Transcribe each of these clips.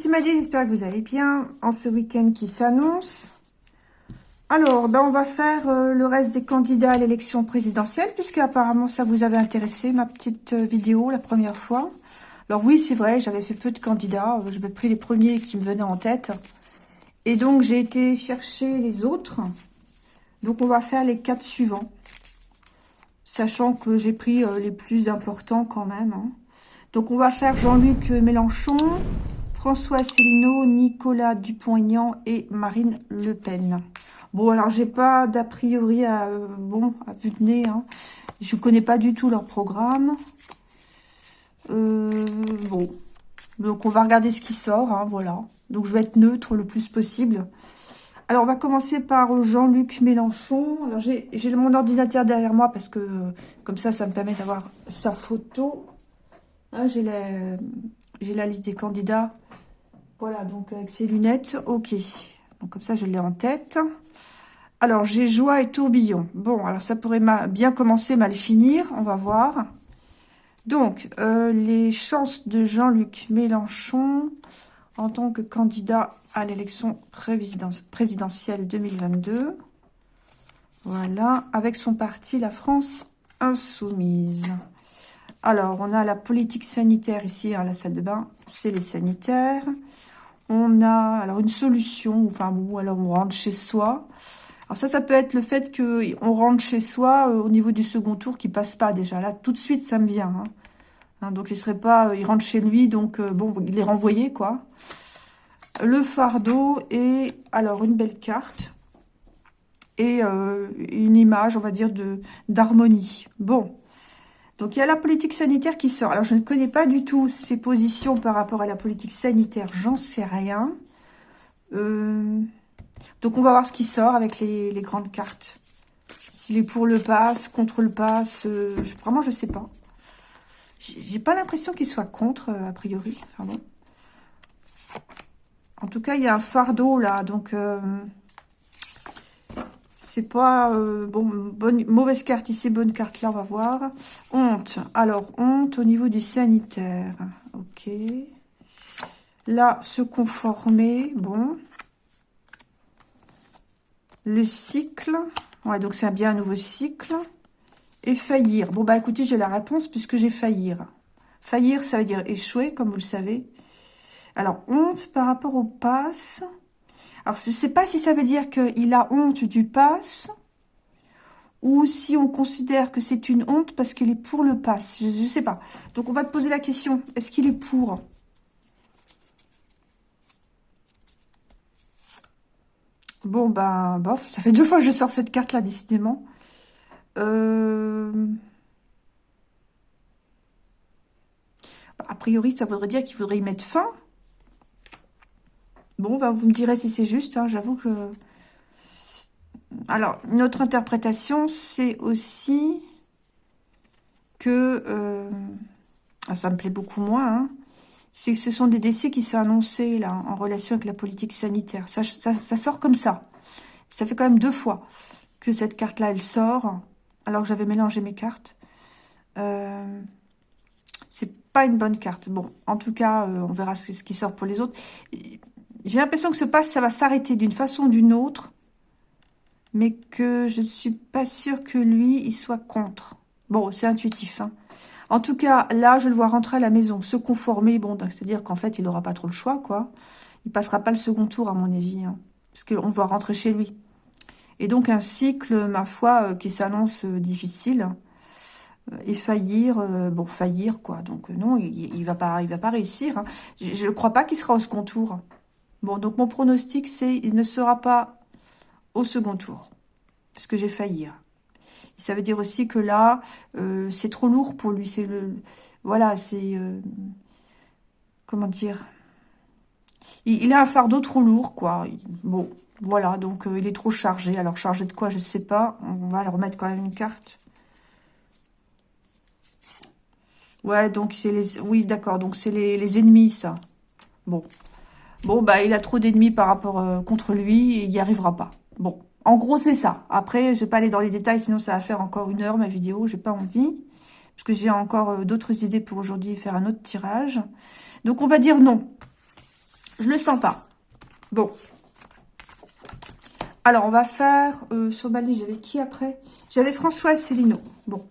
C'est Maddy, j'espère que vous allez bien en ce week-end qui s'annonce. Alors, ben, on va faire euh, le reste des candidats à l'élection présidentielle, puisque apparemment ça vous avait intéressé, ma petite euh, vidéo, la première fois. Alors oui, c'est vrai, j'avais fait peu de candidats, euh, j'avais pris les premiers qui me venaient en tête. Et donc, j'ai été chercher les autres. Donc, on va faire les quatre suivants. Sachant que j'ai pris les plus importants quand même. Hein. Donc, on va faire Jean-Luc Mélenchon, François Asselineau, Nicolas Dupont-Aignan et Marine Le Pen. Bon, alors, j'ai pas d'a priori à, euh, bon, à vue de nez. Hein. Je connais pas du tout leur programme. Euh, bon. Donc, on va regarder ce qui sort, hein, voilà. Donc, je vais être neutre le plus possible. Alors, on va commencer par Jean-Luc Mélenchon. Alors, j'ai mon ordinateur derrière moi parce que, comme ça, ça me permet d'avoir sa photo. Hein, j'ai la liste des candidats voilà, donc avec ses lunettes, ok. Donc comme ça, je l'ai en tête. Alors, j'ai joie et tourbillon. Bon, alors ça pourrait bien commencer, mal finir. On va voir. Donc, euh, les chances de Jean-Luc Mélenchon en tant que candidat à l'élection présidentielle 2022. Voilà, avec son parti La France Insoumise. Alors, on a la politique sanitaire ici à la salle de bain. C'est les sanitaires on a alors une solution, enfin bon, alors on rentre chez soi. Alors ça, ça peut être le fait qu'on rentre chez soi euh, au niveau du second tour qui passe pas déjà. Là, tout de suite, ça me vient. Hein. Hein, donc, il serait pas, euh, il rentre chez lui, donc euh, bon, il est renvoyé, quoi. Le fardeau et alors une belle carte et une image, on va dire, d'harmonie. Bon, donc, il y a la politique sanitaire qui sort. Alors, je ne connais pas du tout ses positions par rapport à la politique sanitaire. J'en sais rien. Euh, donc, on va voir ce qui sort avec les, grandes cartes. S'il est pour le pass, contre le pass. Euh, vraiment, je ne sais pas. J'ai pas l'impression qu'il soit contre, euh, a priori. Enfin bon. En tout cas, il y a un fardeau, là. Donc... C'est pas... Euh, bon, mauvaise carte ici, bonne carte là, on va voir. Honte. Alors, honte au niveau du sanitaire. Ok. Là, se conformer. Bon. Le cycle. Ouais, donc c'est bien un nouveau cycle. Et faillir. Bon, bah écoutez, j'ai la réponse puisque j'ai faillir. Faillir, ça veut dire échouer, comme vous le savez. Alors, honte par rapport au pass. Alors, je ne sais pas si ça veut dire qu'il a honte du pass ou si on considère que c'est une honte parce qu'il est pour le pass. Je ne sais pas. Donc, on va te poser la question. Est-ce qu'il est pour? Bon, ben, bof. Ça fait deux fois que je sors cette carte-là, décidément. Euh, a priori, ça voudrait dire qu'il faudrait y mettre fin. Bon, bah, vous me direz si c'est juste, hein, j'avoue que... Alors, notre interprétation, c'est aussi que... Euh, ah, ça me plaît beaucoup moins, hein, c'est que ce sont des décès qui sont annoncés, là, en relation avec la politique sanitaire. Ça, sort comme ça. Ça fait quand même deux fois que cette carte-là, elle sort, alors que j'avais mélangé mes cartes. Euh, c'est pas une bonne carte. Bon, en tout cas, euh, on verra ce, qui sort pour les autres. J'ai l'impression que ce passe, ça va s'arrêter d'une façon ou d'une autre, mais que je ne suis pas sûre que lui, il soit contre. Bon, c'est intuitif. Hein. En tout cas, là, je le vois rentrer à la maison, se conformer. Bon, c'est-à-dire qu'en fait, il n'aura pas trop le choix, quoi. Il passera pas le second tour, à mon avis, hein, parce qu'on va rentrer chez lui. Et donc, un cycle, ma foi, euh, qui s'annonce euh, difficile. Euh, et faillir, bon, faillir, quoi. Donc, non, il, ne va pas, il va réussir. Hein. Je ne crois pas qu'il sera au second tour. Bon, donc mon pronostic, c'est il ne sera pas au second tour. Parce que j'ai failli. Ça veut dire aussi que là, euh, c'est trop lourd pour lui. Voilà, c'est... Euh, comment dire? Il, a un fardeau trop lourd, quoi. Bon, voilà, donc euh, il est trop chargé. Alors, chargé de quoi, je ne sais pas. On va le remettre quand même une carte. Ouais, donc c'est les... Oui, d'accord, donc c'est les, les ennemis, ça. Bon, Bon, bah, il a trop d'ennemis par rapport euh, contre lui et il n'y arrivera pas. Bon, en gros, c'est ça. Après, je vais pas aller dans les détails, sinon ça va faire encore une heure, ma vidéo. J'ai pas envie. Parce que j'ai encore euh, d'autres idées pour aujourd'hui, faire un autre tirage. Donc, on va dire non. Je le sens pas. Bon. Alors, on va faire... Euh, sur Bali, j'avais qui après? J'avais François Célineau. Bon.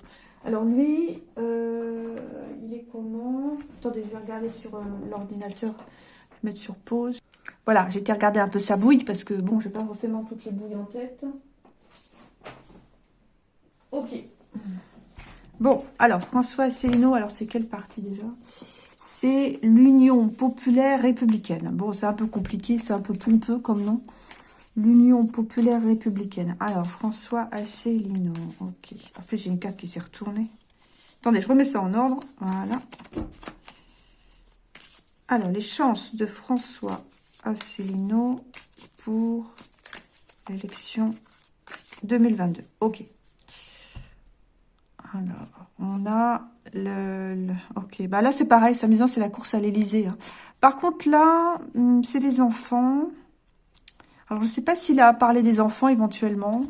Alors, lui, il est comment? Attendez, je vais regarder sur l'ordinateur. Mettre sur pause. Voilà, j'ai été regarder un peu sa bouille parce que, bon, j'ai pas forcément toutes les bouilles en tête. Ok. Bon, alors, François Asselineau, alors c'est quelle partie déjà? C'est l'Union Populaire Républicaine. Bon, c'est un peu compliqué, c'est un peu pompeux comme nom. L'Union Populaire Républicaine. Alors, François Asselineau. Ok. En fait, j'ai une carte qui s'est retournée. Attendez, je remets ça en ordre. Voilà. Alors, les chances de François Asselineau pour l'élection 2022. Ok. Alors, on a le... ok, bah là c'est pareil, c'est amusant, c'est la course à l'Elysée. Hein. Par contre là, hmm, c'est des enfants. Alors je ne sais pas s'il a parlé des enfants éventuellement.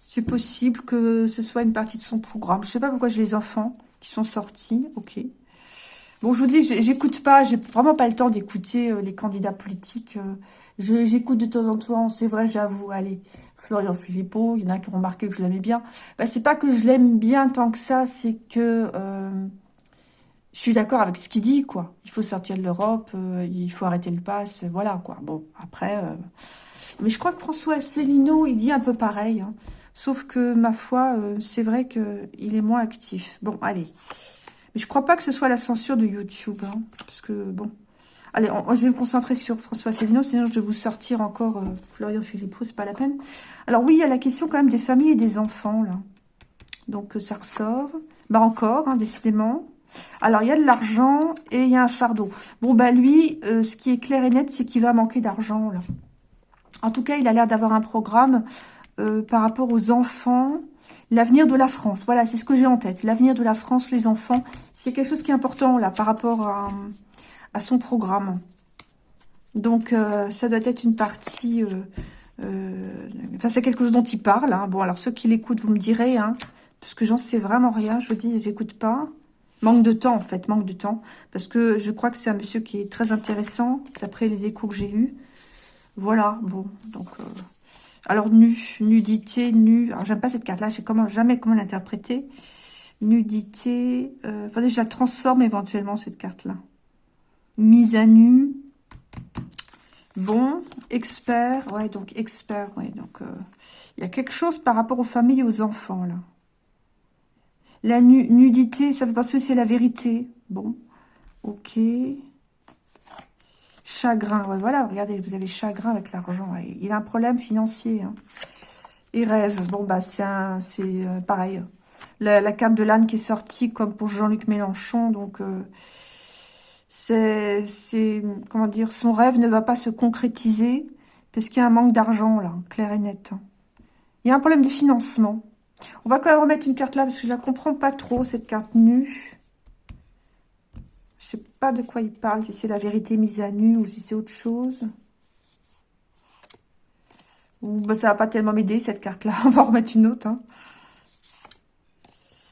C'est possible que ce soit une partie de son programme. Je ne sais pas pourquoi j'ai les enfants qui sont sortis. Ok. Bon, je vous dis, j'écoute pas, j'ai vraiment pas le temps d'écouter euh, les candidats politiques. Euh, j'écoute de temps en temps, c'est vrai, j'avoue, allez, Florian Philippot, il y en a qui ont remarqué que je l'aimais bien. Bah, c'est pas que je l'aime bien tant que ça, c'est que euh, je suis d'accord avec ce qu'il dit, quoi. Il faut sortir de l'Europe, il faut arrêter le pass, voilà, quoi. Bon, après... Mais je crois que François Asselineau, il dit un peu pareil. Hein. Sauf que, ma foi, c'est vrai qu'il est moins actif. Bon, allez. Mais je crois pas que ce soit la censure de YouTube. Hein, parce que, bon... Allez, je vais me concentrer sur François Célineau, sinon je vais vous sortir encore euh, Florian Philippot, c'est pas la peine. Alors oui, il y a la question quand même des familles et des enfants, là. Donc euh, ça ressort. Bah encore, hein, décidément. Alors, il y a de l'argent et il y a un fardeau. Bon, bah lui, euh, ce qui est clair et net, c'est qu'il va manquer d'argent, là. En tout cas, il a l'air d'avoir un programme par rapport aux enfants L'avenir de la France, voilà, c'est ce que j'ai en tête. L'avenir de la France, les enfants, c'est quelque chose qui est important là par rapport à, son programme. Donc, euh, ça doit être une partie... Euh, euh, enfin, c'est quelque chose dont il parle. Hein. Bon, alors ceux qui l'écoutent, vous me direz, hein, parce que j'en sais vraiment rien. Je vous dis, j'écoute pas. Manque de temps, en fait, manque de temps. Parce que je crois que c'est un monsieur qui est très intéressant, d'après les échos que j'ai eus. Voilà, bon, donc... Alors, nu, nudité, nu. Alors, j'aime pas cette carte-là. Je sais comment, jamais comment l'interpréter. Nudité. Euh, faudrait que je la transforme éventuellement, cette carte-là. Mise à nu. Bon, expert. Ouais, donc expert. Ouais, donc, euh, il y a quelque chose par rapport aux familles et aux enfants, là. La nudité, ça fait penser que c'est la vérité. Bon, ok. Chagrin, voilà, regardez, vous avez chagrin avec l'argent. Il a un problème financier. Hein. Et rêve, bon, bah, c'est euh, pareil. La, carte de l'âne qui est sortie, comme pour Jean-Luc Mélenchon, donc... Euh, c'est, comment dire, son rêve ne va pas se concrétiser parce qu'il y a un manque d'argent, là, clair et net. Hein. Il y a un problème de financement. On va quand même remettre une carte là parce que je la comprends pas trop, cette carte nue. Je sais pas de quoi il parle, si c'est la vérité mise à nu ou si c'est autre chose. Ou bah, ça va pas tellement m'aider cette carte-là. On va en remettre une autre. Hein.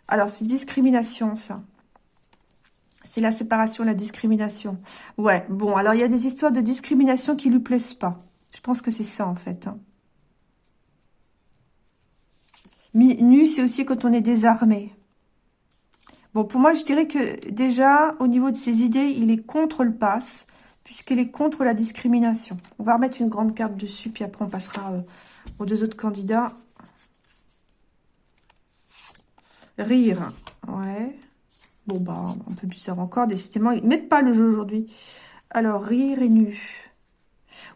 Alors, c'est discrimination, ça. C'est la séparation, la discrimination. Ouais, bon, alors il y a des histoires de discrimination qui lui plaisent pas. Je pense que c'est ça, en fait. Hein. Nu, c'est aussi quand on est désarmé. Bon, pour moi, je dirais que déjà, au niveau de ses idées, il est contre le pass, puisqu'il est contre la discrimination. On va remettre une grande carte dessus, puis après on passera euh, aux deux autres candidats. Rire, ouais. Bon, bah, un peu bizarre encore, décidément, ils ne mettent pas le jeu aujourd'hui. Alors, rire et nu.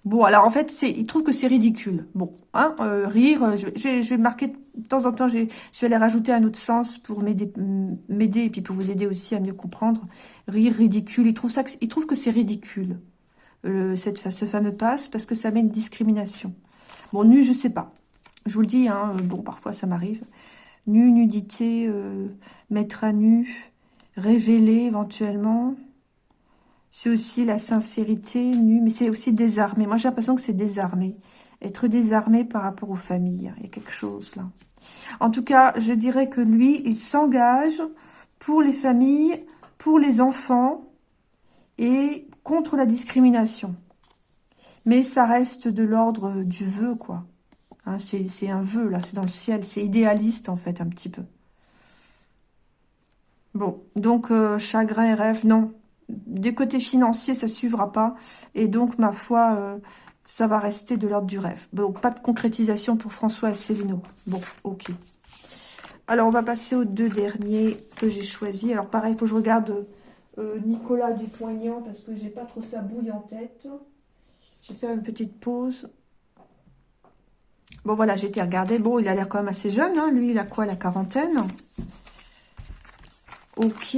Bon, alors en fait, il trouve que c'est ridicule. Bon, hein, euh, rire, euh, je, vais marquer de temps en temps, je, vais aller rajouter un autre sens pour m'aider, et puis pour vous aider aussi à mieux comprendre. Rire, ridicule, il trouve ça, il trouve que c'est ridicule, euh, cette, ce fameux passe, parce que ça met une discrimination. Bon, nu, je sais pas. Je vous le dis, hein, bon, parfois ça m'arrive. Nu, nudité, mettre à nu, révéler éventuellement. C'est aussi la sincérité nue, mais c'est aussi désarmé. Moi, j'ai l'impression que c'est désarmé. Être désarmé par rapport aux familles. Il y a quelque chose là. En tout cas, je dirais que lui, il s'engage pour les familles, pour les enfants. et contre la discrimination. Mais ça reste de l'ordre du vœu, quoi. Hein, c'est un vœu, là, c'est dans le ciel. C'est idéaliste, en fait, un petit peu. Bon, donc, euh, chagrin rêve, non. Des côtés financiers, ça suivra pas. Et donc, ma foi, euh, ça va rester de l'ordre du rêve. Bon, pas de concrétisation pour François Asselineau. Bon, ok. Alors, on va passer aux deux derniers que j'ai choisis. Alors, pareil, il faut que je regarde euh, Nicolas Dupont-Aignan parce que j'ai pas trop sa bouille en tête. Je vais faire une petite pause. Bon, voilà, j'ai été regarder. Bon, il a l'air quand même assez jeune. Hein. Lui, il a quoi, la quarantaine? Ok.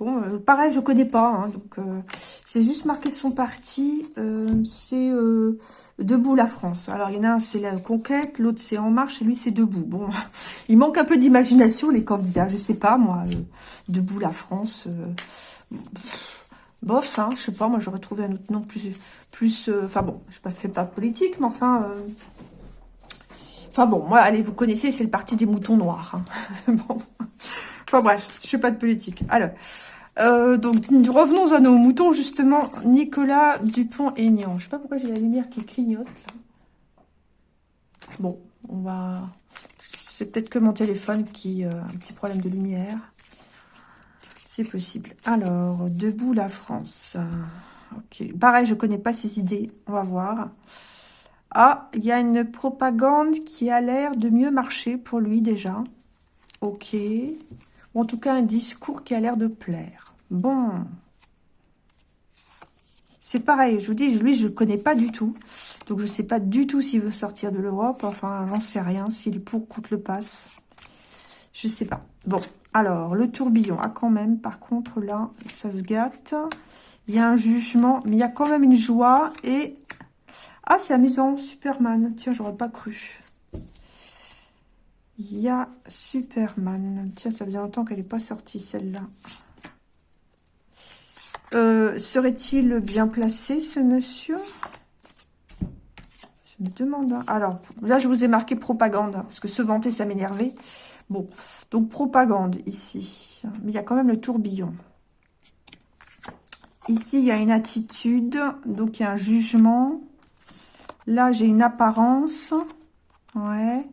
Bon, euh, pareil, je connais pas. Hein, donc, euh, j'ai juste marqué son parti. Euh, c'est Debout la France. Alors, il y en a un, c'est la conquête. L'autre, c'est En Marche. Et lui, c'est Debout. Bon, il manque un peu d'imagination, les candidats. Je sais pas, moi. Debout la France. bof, hein, je sais pas. Moi, j'aurais trouvé un autre nom plus... plus enfin, bon, je ne fais pas politique, mais enfin... Enfin bon, moi, allez, vous connaissez, c'est le parti des moutons noirs. Hein. bon. Enfin bref, je fais pas de politique. Alors, euh, donc revenons à nos moutons, justement. Nicolas Dupont-Aignan. Je sais pas pourquoi j'ai la lumière qui clignote. Bon, on va... C'est peut-être que mon téléphone qui a euh, un petit problème de lumière. C'est possible. Alors, Debout la France. Ok. Pareil, je connais pas ses idées. On va voir. Ah, il y a une propagande qui a l'air de mieux marcher pour lui déjà. Ok en tout cas un discours qui a l'air de plaire. Bon. C'est pareil, je vous dis, lui, je ne le connais pas du tout. Donc, je ne sais pas du tout s'il veut sortir de l'Europe. Enfin, j'en sais rien. S'il est pour coûte le passe. Je ne sais pas. Bon, alors, le tourbillon. Ah, quand même, par contre, là, ça se gâte. Il y a un jugement, mais il y a quand même une joie. Et... Ah, c'est amusant, Superman. Tiens, j'aurais pas cru. Il y a Superman. Tiens, ça faisait longtemps qu'elle n'est pas sortie, celle-là. Euh, serait-il bien placé, ce monsieur? Je me demande. Hein. Alors, là, je vous ai marqué propagande, hein, parce que se vanter, ça m'énervait. Bon, donc propagande, ici. Mais il y a quand même le tourbillon. Ici, il y a une attitude, donc il y a un jugement. Là, j'ai une apparence. Ouais.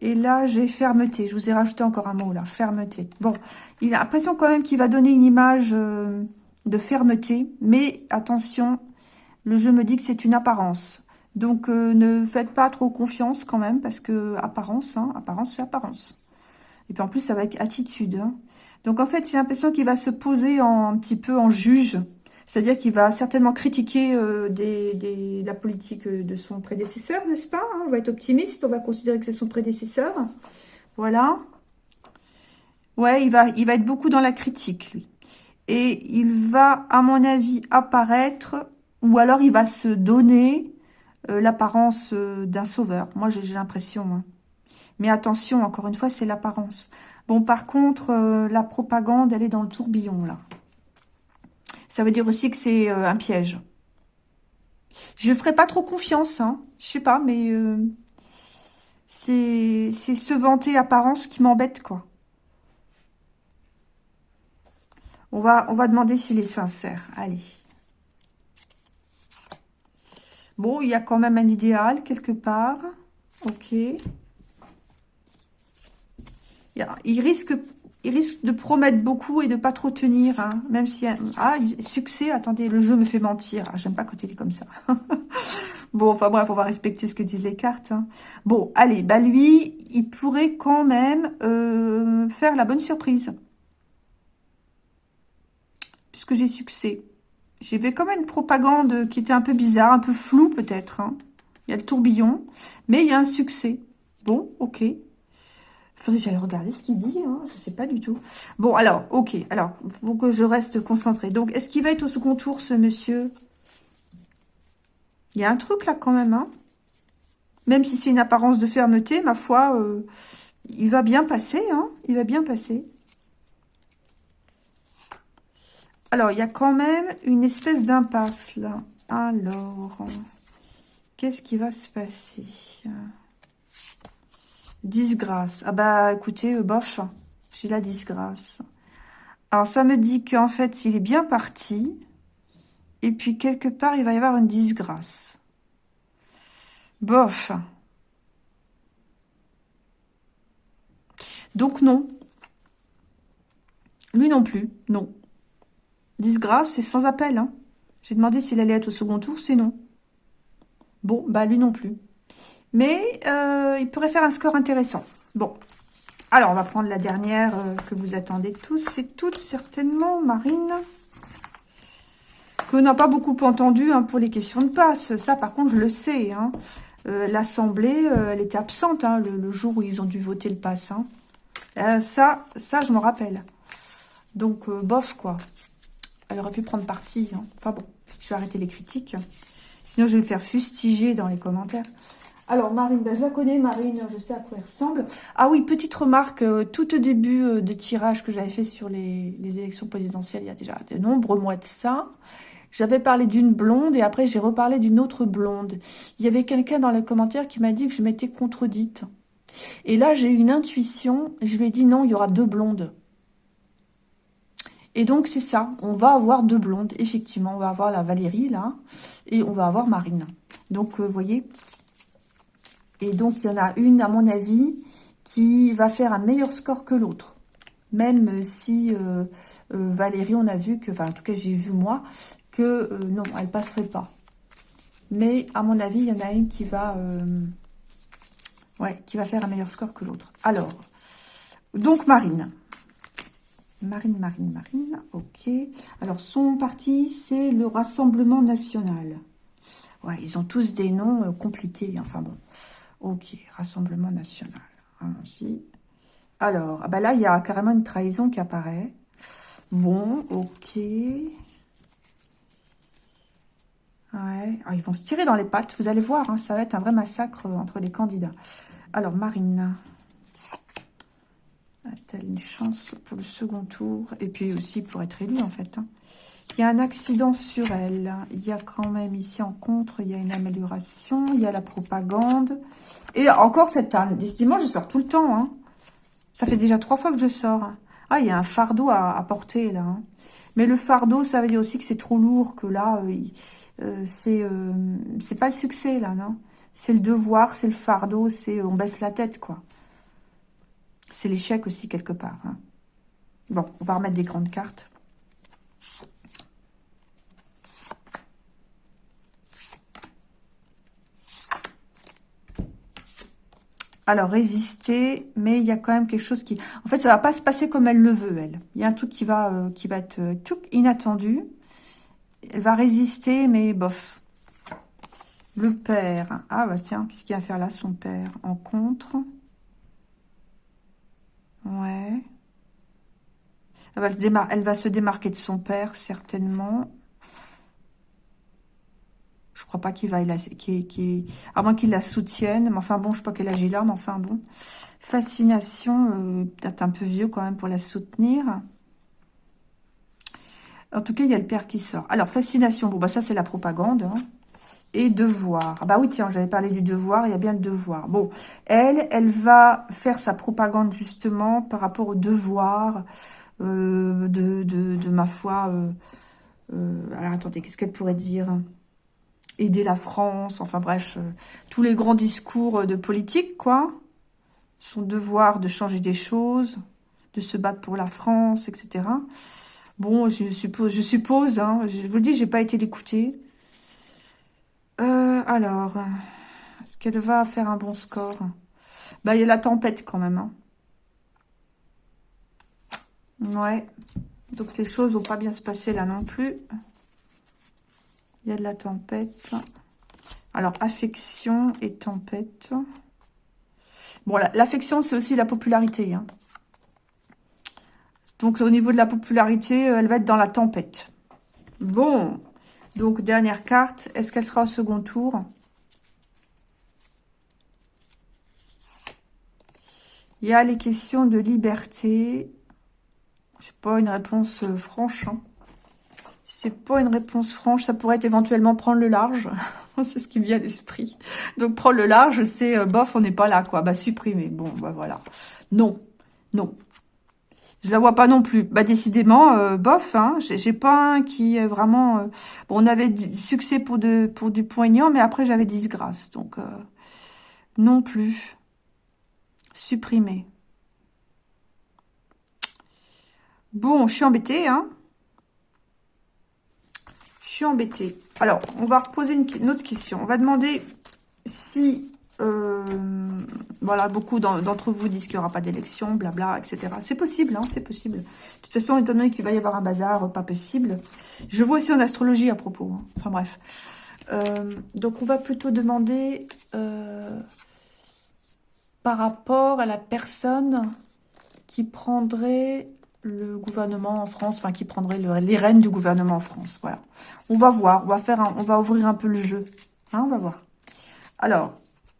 Et là, j'ai fermeté. Je vous ai rajouté encore un mot là, fermeté. Bon, il a l'impression quand même qu'il va donner une image euh, de fermeté. Mais attention, le jeu me dit que c'est une apparence. Donc, euh, ne faites pas trop confiance quand même, parce que apparence, hein, apparence, c'est apparence. Et puis en plus, avec attitude. Hein. Donc en fait, j'ai l'impression qu'il va se poser en, un petit peu en juge. C'est-à-dire qu'il va certainement critiquer euh, la politique euh, de son prédécesseur, n'est-ce pas hein On va être optimiste, on va considérer que c'est son prédécesseur. Voilà. Ouais, il va, il va être beaucoup dans la critique, lui. Et il va, à mon avis, apparaître, ou alors il va se donner euh, l'apparence d'un sauveur. Moi, j'ai l'impression. Hein. Mais attention, encore une fois, c'est l'apparence. Bon, par contre, la propagande, elle est dans le tourbillon, là. Ça veut dire aussi que c'est euh, un piège. Je ferai pas trop confiance, hein. Je sais pas, mais euh, c'est ce vanter apparence qui m'embête, quoi. On va, on va demander s'il est sincère. Allez. Bon, il y a quand même un idéal quelque part. Ok. Il risque il risque de promettre beaucoup et de pas trop tenir, hein, même si... Ah, succès, attendez, le jeu me fait mentir. Ah, J'aime pas quand il est comme ça. bon, enfin bref, on va respecter ce que disent les cartes. Hein. Bon, allez, bah lui, il pourrait quand même euh, faire la bonne surprise. Puisque j'ai succès. J'ai vu quand même une propagande qui était un peu bizarre, un peu floue peut-être. Hein. Il y a le tourbillon, mais il y a un succès. Bon, ok. Faudrait que j'aille regarder ce qu'il dit, hein. je sais pas du tout. Bon, alors, ok, alors, faut que je reste concentrée. Donc, est-ce qu'il va être au second tour, ce monsieur? Il y a un truc là, quand même, hein Même si c'est une apparence de fermeté, ma foi, euh, il va bien passer, hein Il va bien passer. Alors, il y a quand même une espèce d'impasse, là. Alors, qu'est-ce qui va se passer? Disgrâce. Ah bah écoutez, euh, bof, j'ai la disgrâce. Alors, ça me dit qu'en fait, il est bien parti. Et puis, quelque part, il va y avoir une disgrâce. Bof. Donc, non. Lui non plus, non. Disgrâce, c'est sans appel. Hein. J'ai demandé s'il allait être au second tour, c'est non. Bon, bah lui non plus. Mais euh, il pourrait faire un score intéressant. Bon, alors on va prendre la dernière euh, que vous attendez tous et toutes, certainement, Marine. Que n'a pas beaucoup entendu hein, pour les questions de passe. Ça, par contre, je le sais. Hein. Euh, L'Assemblée, elle était absente hein, le, jour où ils ont dû voter le pass. ça, ça, je me rappelle. Donc, bof, quoi. Elle aurait pu prendre parti. Enfin bon, je vais arrêter les critiques. Sinon, je vais me faire fustiger dans les commentaires. Alors, Marine, ben, je la connais, Marine, je sais à quoi elle ressemble. Ah oui, petite remarque, euh, tout au début euh, des tirages que j'avais fait sur les, élections présidentielles, il y a déjà de nombreux mois de ça, j'avais parlé d'une blonde et après j'ai reparlé d'une autre blonde. Il y avait quelqu'un dans les commentaires qui m'a dit que je m'étais contredite. Et là, j'ai eu une intuition, je lui ai dit non, il y aura deux blondes. Et donc, c'est ça, on va avoir deux blondes, effectivement. On va avoir la Valérie, là, et on va avoir Marine. Donc, vous euh, voyez, et donc, il y en a une, à mon avis, qui va faire un meilleur score que l'autre. Même si euh, euh, Valérie, on a vu que, enfin, en tout cas, j'ai vu moi, que euh, non, elle passerait pas. Mais, à mon avis, il y en a une qui va, qui va faire un meilleur score que l'autre. Alors, donc Marine. Marine, Marine, Marine, ok. Alors, son parti, c'est le Rassemblement National. Ouais, ils ont tous des noms compliqués, enfin bon. Ok, Rassemblement National. Allons-y. Alors, ah bah là, il y a carrément une trahison qui apparaît. Bon, ok. Ouais. Ah, ils vont se tirer dans les pattes. Vous allez voir, hein, ça va être un vrai massacre entre les candidats. Alors, Marine. A-t-elle une chance pour le second tour Et puis aussi pour être élue, en fait. Hein. Il y a un accident sur elle. Il y a quand même ici en contre, il y a une amélioration. Il y a la propagande. Et encore cette année, décidément, je sors tout le temps. Hein. Ça fait déjà trois fois que je sors. Ah, il y a un fardeau à, porter là. Hein. Mais le fardeau, ça veut dire aussi que c'est trop lourd, que là, euh, euh, euh, c'est pas le succès là, non C'est le devoir, c'est le fardeau, c'est on baisse la tête, quoi. C'est l'échec aussi, quelque part. Hein. Bon, on va remettre des grandes cartes. alors résister, mais il y a quand même quelque chose qui... En fait, ça va pas se passer comme elle le veut, elle. Il y a un truc qui va, euh, qui va être euh, tout inattendu. Elle va résister, mais bof. Le père. Ah bah tiens, qu'est-ce qu'il va faire là, son père? En contre. Ouais. Elle va, se démarquer de son père, certainement. Je crois pas qu'il va, qui, à moins qu'il la soutienne. Mais enfin bon, je sais pas quel âge il a, mais enfin bon. Fascination, euh, peut-être un peu vieux quand même pour la soutenir. En tout cas, il y a le père qui sort. Alors, fascination, bon, bah ça, c'est la propagande. Hein. Et devoir. Ah bah oui, tiens, j'avais parlé du devoir, il y a bien le devoir. Bon, elle, elle va faire sa propagande, justement, par rapport au devoir euh, de, de, ma foi. Euh, alors, attendez, qu'est-ce qu'elle pourrait dire? Aider la France, enfin bref, euh, tous les grands discours de politique, quoi. Son devoir de changer des choses, de se battre pour la France, etc. Bon, je suppose, je suppose, hein, je vous le dis, j'ai pas été l'écouter. Euh, alors, est-ce qu'elle va faire un bon score? Bah, il y a la tempête quand même. Hein. Ouais. Donc les choses vont pas bien se passer là non plus. Il y a de la tempête. Alors, affection et tempête. Bon, l'affection, c'est aussi la popularité. Hein. Donc, au niveau de la popularité, euh, elle va être dans la tempête. Bon. Donc, dernière carte. Est-ce qu'elle sera au second tour? Il y a les questions de liberté. C'est pas une réponse euh, franche. Hein. C'est pas une réponse franche. Ça pourrait être éventuellement prendre le large. c'est ce qui me vient à l'esprit. Donc, prendre le large, c'est euh, bof, on n'est pas là, quoi. Bah, supprimer. Bon, bah voilà. Non. Non. Je la vois pas non plus. Bah décidément, euh, bof. Hein, J'ai pas un qui est vraiment. Euh, bon, on avait du succès pour de pour du poignant, mais après j'avais disgrâce, donc euh, non plus. Supprimer. Bon, je suis embêtée, hein. Je suis embêtée. Alors, on va reposer une autre question. On va demander si euh, voilà, beaucoup d'entre vous disent qu'il n'y aura pas d'élection, blabla, etc. C'est possible, hein, c'est possible. De toute façon, étant donné qu'il va y avoir un bazar, pas possible. Je vois aussi en astrologie à propos. Hein. Enfin bref. Euh, donc on va plutôt demander euh, par rapport à la personne qui prendrait le gouvernement en France, enfin qui prendrait les rênes du gouvernement en France. Voilà. On va voir, on va faire, on va ouvrir un peu le jeu. Hein, on va voir. Alors,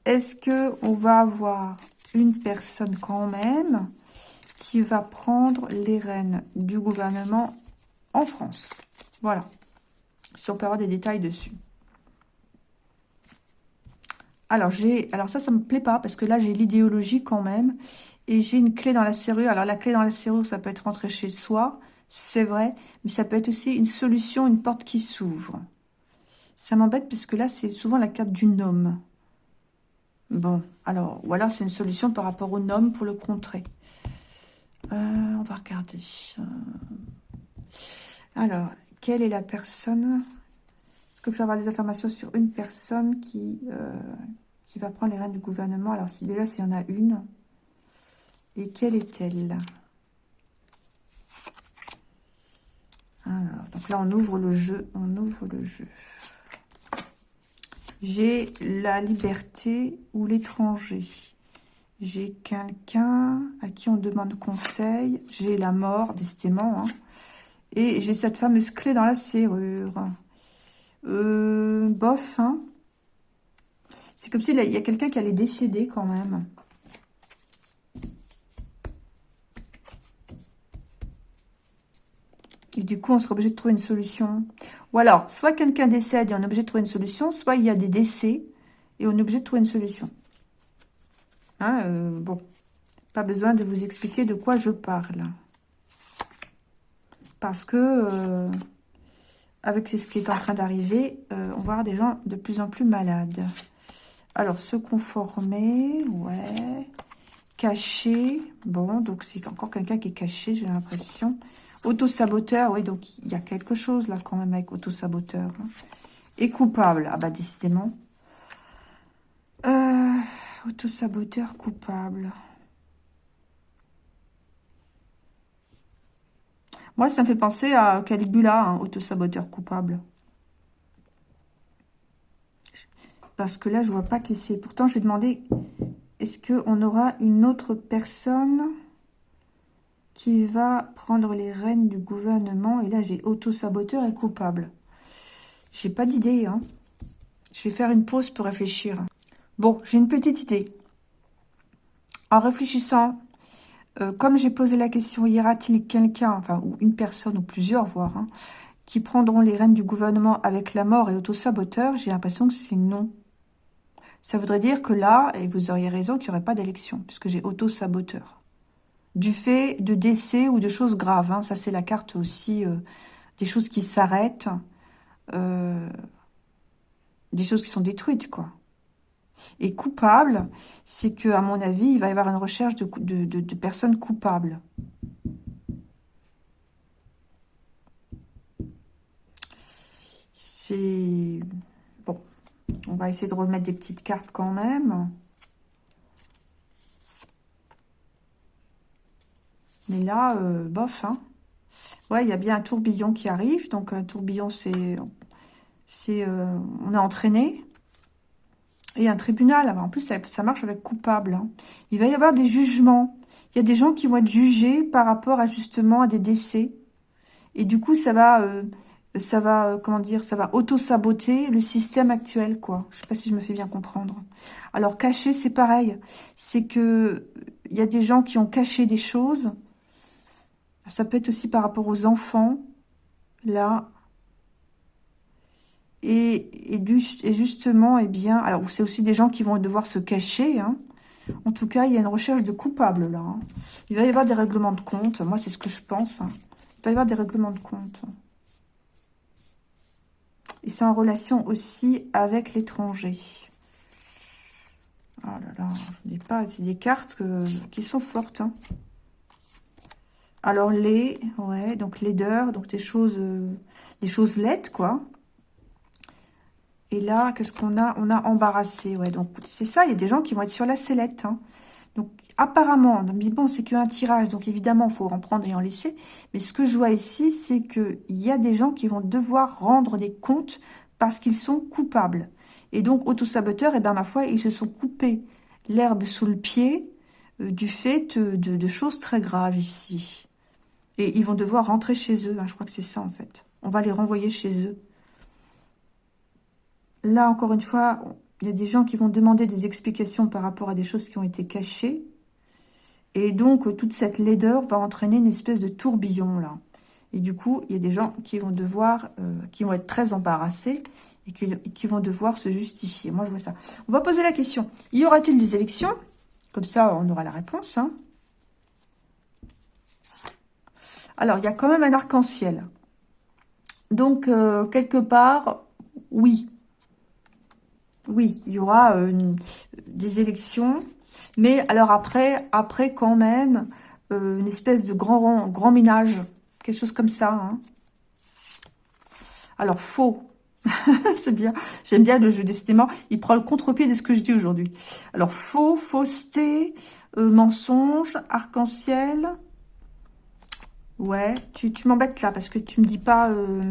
est-ce que on va avoir une personne quand même qui va prendre les rênes du gouvernement en France? Voilà. Si on peut avoir des détails dessus. Alors, j'ai, alors ça, ça me plaît pas, parce que là, j'ai l'idéologie quand même, et j'ai une clé dans la serrure. Alors, la clé dans la serrure, ça peut être rentrer chez soi, c'est vrai, mais ça peut être aussi une solution, une porte qui s'ouvre. Ça m'embête, parce que là, c'est souvent la carte du homme. Bon, alors, ou alors c'est une solution par rapport au nom pour le contrer. Euh, on va regarder. Euh, alors, quelle est la personne? Est-ce que je peux avoir des informations sur une personne qui, euh, qui va prendre les rênes du gouvernement? Alors, si déjà, s'il y en a une. Et quelle est-elle? Alors, donc là, on ouvre le jeu. On ouvre le jeu. J'ai la liberté ou l'étranger. J'ai quelqu'un à qui on demande conseil. J'ai la mort, décidément. Hein. Et j'ai cette fameuse clé dans la serrure. Euh, bof, hein. C'est comme s'il y a quelqu'un qui allait décéder quand même. Et du coup, on sera obligé de trouver une solution. Ou alors, soit quelqu'un décède et on est obligé de trouver une solution, soit il y a des décès et on est obligé de trouver une solution. Hein, euh, bon, pas besoin de vous expliquer de quoi je parle. Parce que, euh, avec ce qui est en train d'arriver, euh, on va avoir des gens de plus en plus malades. Alors, se conformer, ouais. Caché, bon, donc c'est encore quelqu'un qui est caché, j'ai l'impression. Auto-saboteur, oui, donc il y a quelque chose là quand même avec auto-saboteur. Hein. Et coupable, ah bah décidément. Euh, auto-saboteur coupable. Moi, ça me fait penser à Caligula, hein, auto-saboteur coupable. Parce que là, je vois pas qui c'est. Pourtant, je vais demander, est-ce qu'on aura une autre personne? Qui va prendre les rênes du gouvernement. Et là, j'ai auto-saboteur et coupable. J'ai pas d'idée. Hein. Je vais faire une pause pour réfléchir. Bon, j'ai une petite idée. En réfléchissant, euh, comme j'ai posé la question, y aura-t-il quelqu'un, enfin, ou une personne, ou plusieurs, voire, hein, qui prendront les rênes du gouvernement avec la mort et auto-saboteur J'ai l'impression que c'est non. Ça voudrait dire que là, et vous auriez raison, qu'il n'y aurait pas d'élection, puisque j'ai auto-saboteur du fait de décès ou de choses graves. Hein. Ça, c'est la carte aussi euh, des choses qui s'arrêtent, euh, des choses qui sont détruites, quoi. Et coupable, c'est que, à mon avis, il va y avoir une recherche de, de personnes coupables. C'est... Bon, on va essayer de remettre des petites cartes quand même. Mais là, euh, bof, hein. Ouais, il y a bien un tourbillon qui arrive. Donc, un tourbillon, c'est... c'est euh, on est entraîné. Et un tribunal. en plus, ça, marche avec coupable. Hein. Il va y avoir des jugements. Il y a des gens qui vont être jugés par rapport à, justement, à des décès. Et du coup, ça va... Euh, ça va, comment dire, ça va auto-saboter le système actuel, quoi. Je sais pas si je me fais bien comprendre. Alors, cacher, c'est pareil. C'est que il y a des gens qui ont caché des choses ça peut être aussi par rapport aux enfants, là. Et, et, justement, eh bien, alors c'est aussi des gens qui vont devoir se cacher, hein. En tout cas, il y a une recherche de coupable là. Hein. Il va y avoir des règlements de compte. Moi, c'est ce que je pense. Hein. Il va y avoir des règlements de compte. Et c'est en relation aussi avec l'étranger. Oh là là, je dis pas, c'est des cartes qui sont fortes. Alors les, ouais, donc laideur, donc des choses, euh, des choses laides, quoi. Et là, qu'est-ce qu'on a? On a embarrassé, ouais. Donc c'est ça, il y a des gens qui vont être sur la sellette. Hein. Donc apparemment, mais bon, c'est qu'un tirage, donc évidemment, il faut en prendre et en laisser. Mais ce que je vois ici, c'est qu'il y a des gens qui vont devoir rendre des comptes parce qu'ils sont coupables. Et donc, autosaboteurs, et eh bien ma foi, ils se sont coupés l'herbe sous le pied euh, du fait de, choses très graves ici. Et ils vont devoir rentrer chez eux. Hein, je crois que c'est ça, en fait. On va les renvoyer chez eux. Là, encore une fois, il y a des gens qui vont demander des explications par rapport à des choses qui ont été cachées. Et donc, toute cette laideur va entraîner une espèce de tourbillon, là. Et du coup, il y a des gens qui vont devoir, euh, qui vont être très embarrassés et qui, qui, vont devoir se justifier. Moi, je vois ça. On va poser la question. Y aura-t-il des élections? Comme ça, on aura la réponse. Hein. Alors, il y a quand même un arc-en-ciel. Donc, euh, quelque part, oui. Oui, il y aura euh, des élections. Mais alors après, après quand même, euh, une espèce de grand, grand ménage. Quelque chose comme ça. Hein. Alors, faux. c'est bien. J'aime bien le jeu, décidément. Il prend le contre-pied de ce que je dis aujourd'hui. Alors, faux, fausseté, mensonge, arc-en-ciel... Ouais, tu, m'embêtes là, parce que tu me dis pas... Euh,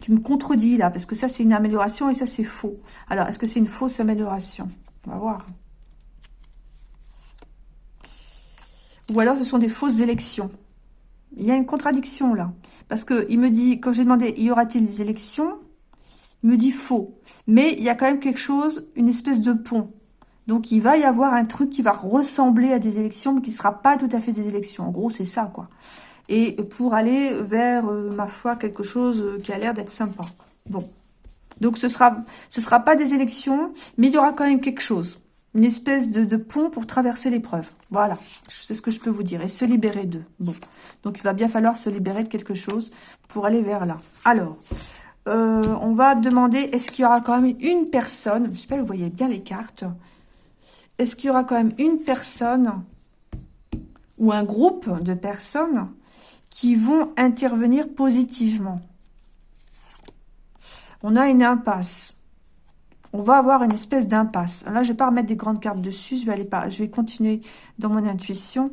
tu me contredis là, parce que ça, c'est une amélioration et ça, c'est faux. Alors, est-ce que c'est une fausse amélioration? On va voir. Ou alors, ce sont des fausses élections. Il y a une contradiction là. Parce que il me dit, quand j'ai demandé, y aura-t-il des élections? Il me dit faux. Mais il y a quand même quelque chose, une espèce de pont. Donc, il va y avoir un truc qui va ressembler à des élections, mais qui ne sera pas tout à fait des élections. En gros, c'est ça, quoi et pour aller vers, euh, ma foi, quelque chose qui a l'air d'être sympa. Bon. Donc, ce sera, ce sera pas des élections, mais il y aura quand même quelque chose. Une espèce de, pont pour traverser l'épreuve. Voilà. C'est ce que je peux vous dire. Et se libérer d'eux. Bon. Donc, il va bien falloir se libérer de quelque chose pour aller vers là. Alors, euh, on va demander, est-ce qu'il y aura quand même une personne, je sais pas, vous voyez bien les cartes, est-ce qu'il y aura quand même une personne ou un groupe de personnes qui vont intervenir positivement. On a une impasse. On va avoir une espèce d'impasse. Là, je ne vais pas remettre des grandes cartes dessus. Je vais aller. Je vais continuer dans mon intuition.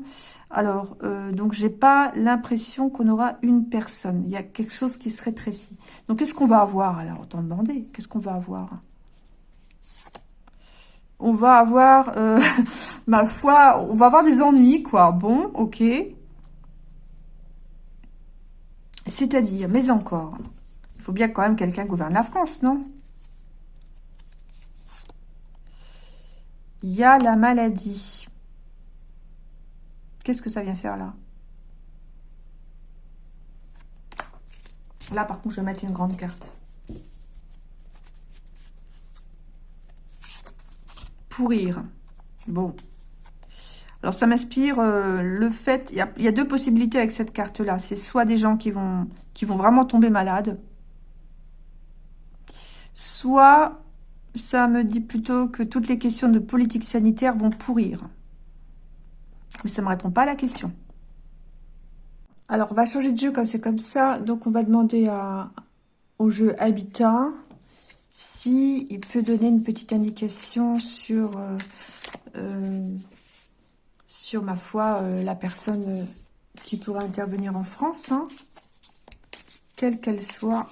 Alors, euh, donc, j'ai pas l'impression qu'on aura une personne. Il y a quelque chose qui se rétrécit. Donc, qu'est-ce qu'on va avoir? Alors, autant demander. Qu'est-ce qu'on va avoir? On va avoir, euh, ma foi, on va avoir des ennuis, quoi. Bon, ok. C'est-à-dire, mais encore, il faut bien quand même quelqu'un gouverne la France, non? Il y a la maladie. Qu'est-ce que ça vient faire là? Là, par contre, je vais mettre une grande carte. Pourrir. Bon. Alors, ça m'inspire euh, le fait... Il y, a, deux possibilités avec cette carte-là. C'est soit des gens qui vont, qui vont vraiment tomber malades, soit ça me dit plutôt que toutes les questions de politique sanitaire vont pourrir. Mais ça ne me répond pas à la question. Alors, on va changer de jeu quand c'est comme ça. Donc, on va demander à, au jeu Habitat s'il peut donner une petite indication sur... Euh, euh, sur, ma foi, euh, la personne euh, qui pourrait intervenir en France, hein. quelle qu'elle soit.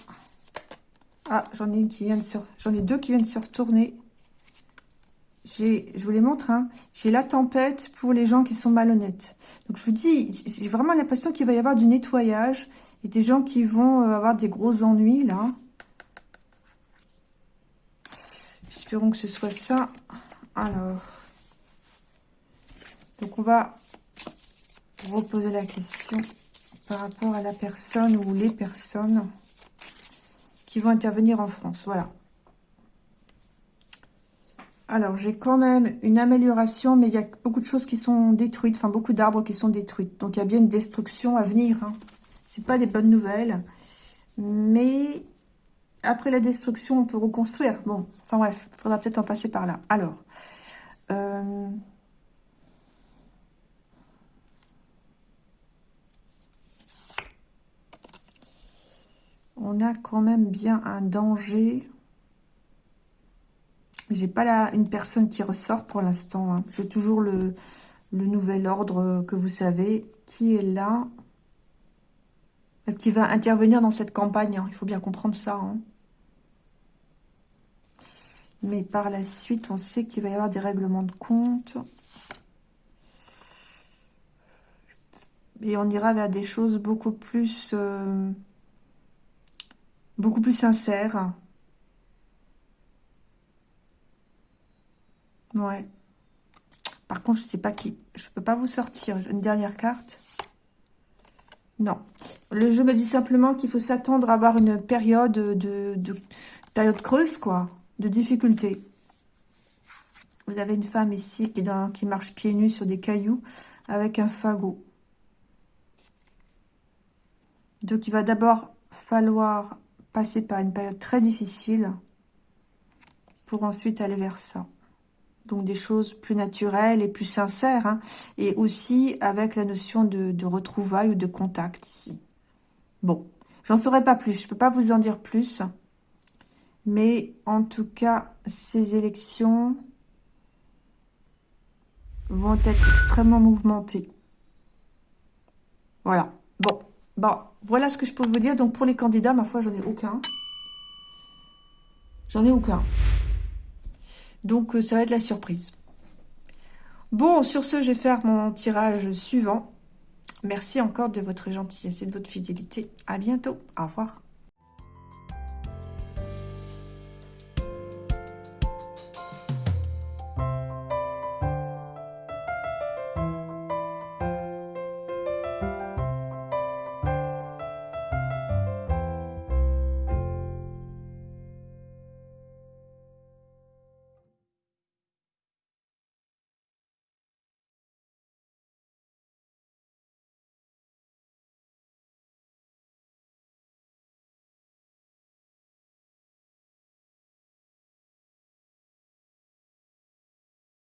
Ah, j'en ai, qui vient de j'en ai deux qui viennent se retourner. Je vous les montre, hein. j'ai la tempête pour les gens qui sont malhonnêtes. Donc je vous dis, j'ai vraiment l'impression qu'il va y avoir du nettoyage et des gens qui vont euh, avoir des gros ennuis là. Espérons que ce soit ça. Alors, on va reposer la question par rapport à la personne ou les personnes qui vont intervenir en France. Voilà. Alors, j'ai quand même une amélioration, mais il y a beaucoup de choses qui sont détruites, enfin beaucoup d'arbres qui sont détruites. Donc, il y a bien une destruction à venir. Hein. C'est pas des bonnes nouvelles. Mais après la destruction, on peut reconstruire. Bon, enfin bref, il faudra peut-être en passer par là. Alors, euh, on a quand même bien un danger. J'ai pas là une personne qui ressort pour l'instant. Hein. J'ai toujours le, nouvel ordre que vous savez qui est là qui va intervenir dans cette campagne. Hein. Il faut bien comprendre ça. Hein. Mais par la suite, on sait qu'il va y avoir des règlements de compte. Et on ira vers des choses beaucoup plus... Euh, beaucoup plus sincères. Ouais. Par contre, je sais pas qui. Je peux pas vous sortir. Une dernière carte? Non. Le jeu me dit simplement qu'il faut s'attendre à avoir une période de, période creuse, quoi, de difficulté. Vous avez une femme ici qui, dans, qui marche pieds nus sur des cailloux avec un fagot. Donc, il va d'abord falloir passer par une période très difficile pour ensuite aller vers ça. Donc des choses plus naturelles et plus sincères. Hein. et aussi avec la notion de, de retrouvailles ou de contact ici. Bon, j'en saurais pas plus. Je peux pas vous en dire plus. Mais en tout cas, ces élections vont être extrêmement mouvementées. Voilà. Bon, bon, voilà ce que je peux vous dire. Donc pour les candidats, ma foi, j'en ai aucun. J'en ai aucun. Donc, euh, ça va être la surprise. Bon, sur ce, je vais faire mon tirage suivant. Merci encore de votre gentillesse et de votre fidélité. À bientôt. Au revoir.